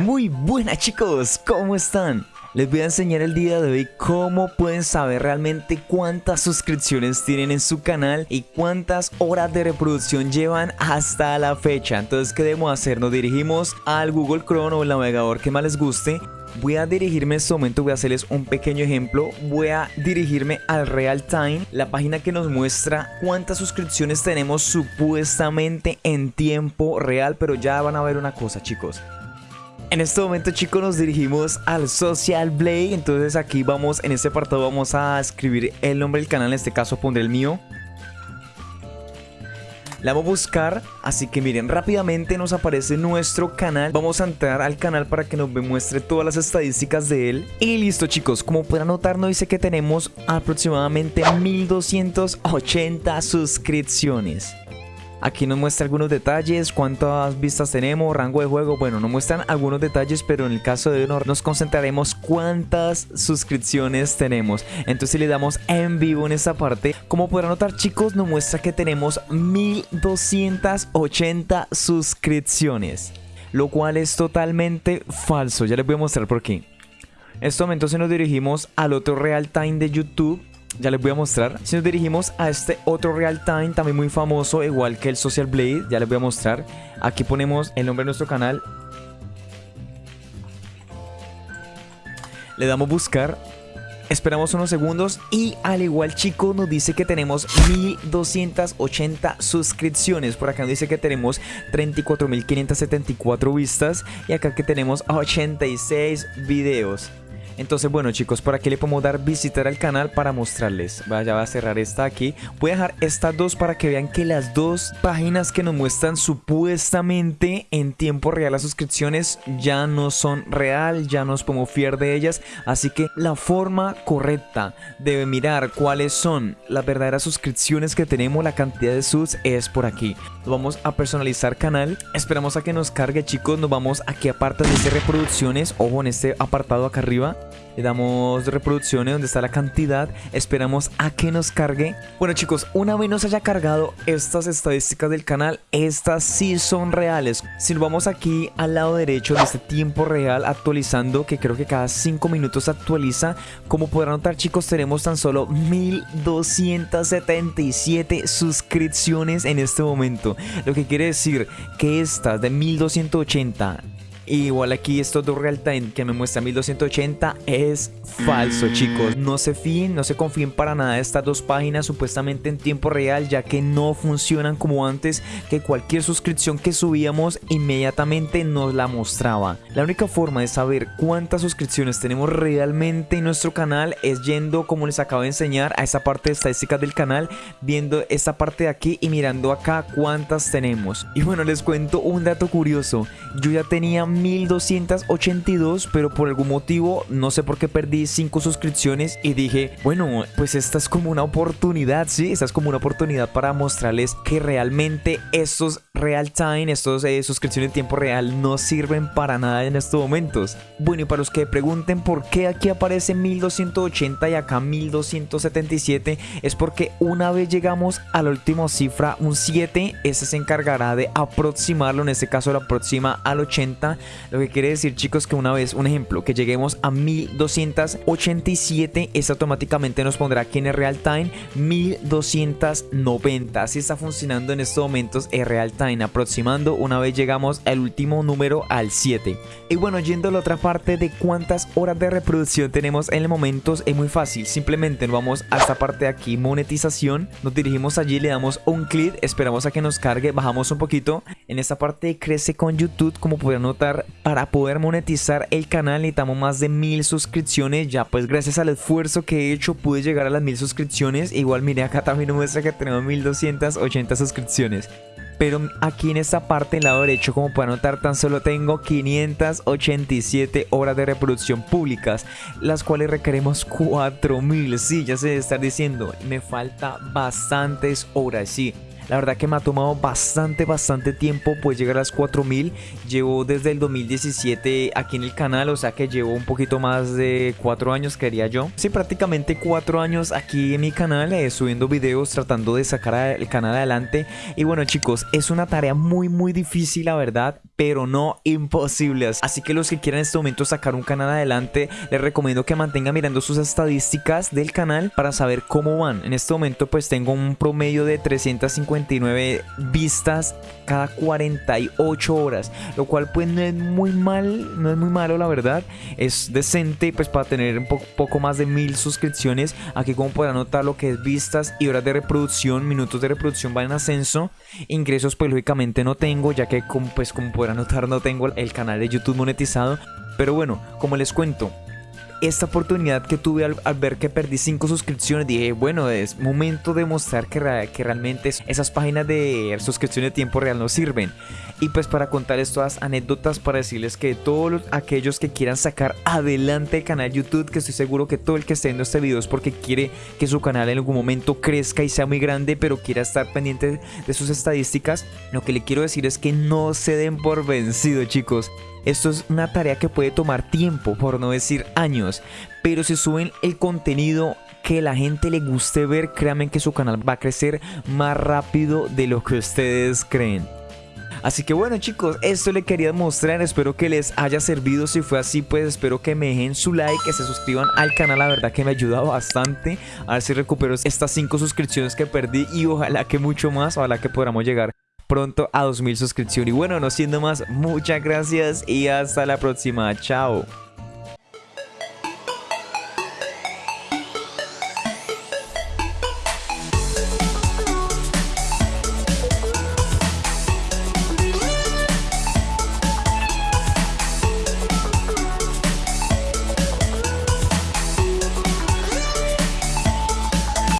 Muy buenas chicos, ¿cómo están? Les voy a enseñar el día de hoy cómo pueden saber realmente cuántas suscripciones tienen en su canal y cuántas horas de reproducción llevan hasta la fecha. Entonces, ¿qué debemos hacer? Nos dirigimos al Google Chrome o el navegador que más les guste Voy a dirigirme en este momento, voy a hacerles un pequeño ejemplo. Voy a dirigirme al Real Time, la página que nos muestra cuántas suscripciones tenemos supuestamente en tiempo real. Pero ya van a ver una cosa, chicos. En este momento chicos nos dirigimos al Social Blade Entonces aquí vamos, en este apartado vamos a escribir el nombre del canal En este caso pondré el mío la vamos a buscar, así que miren, rápidamente nos aparece nuestro canal. Vamos a entrar al canal para que nos muestre todas las estadísticas de él. Y listo chicos, como pueden notar nos dice que tenemos aproximadamente 1280 suscripciones. Aquí nos muestra algunos detalles, cuántas vistas tenemos, rango de juego. Bueno, nos muestran algunos detalles, pero en el caso de honor nos concentraremos cuántas suscripciones tenemos. Entonces si le damos en vivo en esta parte, como podrán notar chicos, nos muestra que tenemos 1280 suscripciones. Lo cual es totalmente falso, ya les voy a mostrar por qué. En este momento se nos dirigimos al otro real time de YouTube ya les voy a mostrar. Si nos dirigimos a este otro real time, también muy famoso, igual que el Social Blade, ya les voy a mostrar. Aquí ponemos el nombre de nuestro canal. Le damos buscar. Esperamos unos segundos y al igual chico nos dice que tenemos 1280 suscripciones. Por acá nos dice que tenemos 34.574 vistas y acá que tenemos 86 videos. Entonces, bueno chicos, por aquí le podemos dar visitar al canal para mostrarles. Vaya, va a cerrar esta aquí. Voy a dejar estas dos para que vean que las dos páginas que nos muestran supuestamente en tiempo real las suscripciones ya no son real, ya nos podemos fiar de ellas. Así que la forma correcta de mirar cuáles son las verdaderas suscripciones que tenemos, la cantidad de subs es por aquí. vamos a personalizar canal. Esperamos a que nos cargue chicos. Nos vamos aquí aparte de este reproducciones. Ojo en este apartado acá arriba le damos reproducciones donde está la cantidad, esperamos a que nos cargue. Bueno chicos, una vez nos haya cargado estas estadísticas del canal, estas sí son reales. Si nos vamos aquí al lado derecho de este tiempo real actualizando, que creo que cada 5 minutos actualiza, como podrán notar chicos, tenemos tan solo 1277 suscripciones en este momento. Lo que quiere decir que estas de 1280 Igual aquí estos dos real time que me muestra 1280 es falso mm. chicos. No se fíen, no se confíen para nada de estas dos páginas supuestamente en tiempo real ya que no funcionan como antes que cualquier suscripción que subíamos inmediatamente nos la mostraba. La única forma de saber cuántas suscripciones tenemos realmente en nuestro canal es yendo como les acabo de enseñar a esa parte de estadísticas del canal viendo esta parte de aquí y mirando acá cuántas tenemos. Y bueno les cuento un dato curioso. Yo ya tenía 1282, pero por algún motivo, no sé por qué perdí 5 suscripciones y dije, bueno, pues esta es como una oportunidad, ¿sí? Esta es como una oportunidad para mostrarles que realmente estos real time, estos eh, suscripciones en tiempo real no sirven para nada en estos momentos. Bueno, y para los que pregunten por qué aquí aparece 1280 y acá 1277, es porque una vez llegamos a la última cifra, un 7, ese se encargará de aproximarlo, en este caso lo aproxima al 80 lo que quiere decir chicos que una vez, un ejemplo, que lleguemos a 1287, es automáticamente nos pondrá aquí en el real time 1290. Así está funcionando en estos momentos el real time, aproximando una vez llegamos al último número al 7. Y bueno, yendo a la otra parte de cuántas horas de reproducción tenemos en el momento, es muy fácil. Simplemente nos vamos a esta parte de aquí, monetización. Nos dirigimos allí, le damos un clic, esperamos a que nos cargue, bajamos un poquito. En esta parte crece con YouTube, como pueden notar para poder monetizar el canal necesitamos más de mil suscripciones. Ya pues gracias al esfuerzo que he hecho pude llegar a las mil suscripciones. Igual mire acá también muestra que tenemos 1280 suscripciones. Pero aquí en esta parte, en el lado derecho, como pueden notar, tan solo tengo 587 horas de reproducción públicas, las cuales requeremos 4000. Sí, ya se estar diciendo, me falta bastantes horas, sí. La verdad que me ha tomado bastante, bastante tiempo pues llegar a las 4000. Llevo desde el 2017 aquí en el canal, o sea que llevo un poquito más de 4 años, quería yo. Sí, prácticamente 4 años aquí en mi canal, eh, subiendo videos, tratando de sacar el canal adelante. Y bueno chicos, es una tarea muy, muy difícil la verdad pero no imposibles. Así que los que quieran en este momento sacar un canal adelante, les recomiendo que mantengan mirando sus estadísticas del canal para saber cómo van. En este momento pues tengo un promedio de 359 vistas cada 48 horas, lo cual pues no es muy mal, no es muy malo la verdad, es decente pues para tener un poco más de mil suscripciones, aquí como podrán notar lo que es vistas y horas de reproducción, minutos de reproducción van en ascenso, ingresos pues lógicamente no tengo ya que como, pues como podrán notar no tengo el canal de YouTube monetizado, pero bueno, como les cuento, esta oportunidad que tuve al, ver que perdí 5 suscripciones, dije, bueno, es momento de mostrar que, que realmente esas páginas de suscripción de tiempo real no sirven. Y pues para contar estas anécdotas, para decirles que todos aquellos que quieran sacar adelante el canal YouTube, que estoy seguro que todo el que esté viendo este video es porque quiere que su canal en algún momento crezca y sea muy grande, pero quiera estar pendiente de sus estadísticas, lo que le quiero decir es que no se den por vencido chicos. Esto es una tarea que puede tomar tiempo, por no decir años, pero si suben el contenido que la gente le guste ver, créanme que su canal va a crecer más rápido de lo que ustedes creen. Así que bueno chicos, esto le quería mostrar, espero que les haya servido, si fue así pues espero que me dejen su like, que se suscriban al canal, la verdad que me ayuda bastante, a ver si recupero estas 5 suscripciones que perdí y ojalá que mucho más, ojalá que podamos llegar pronto a 2000 suscripciones. Y bueno, no siendo más, muchas gracias y hasta la próxima. Chao.